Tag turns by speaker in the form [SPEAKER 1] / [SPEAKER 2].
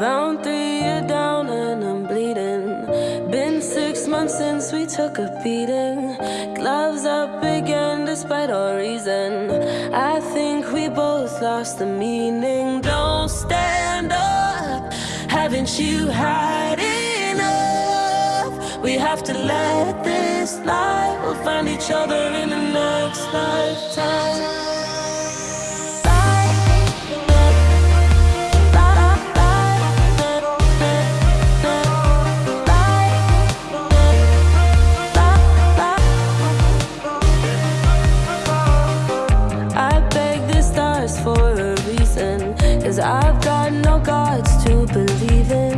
[SPEAKER 1] Round three, you're down and I'm bleeding. Been six months since we took a beating. Gloves up again, despite our reason. I think we both lost the meaning. Don't stand up, haven't you had enough? We have to let this lie. We'll find each other in the next lifetime. Cause I've got no gods to believe in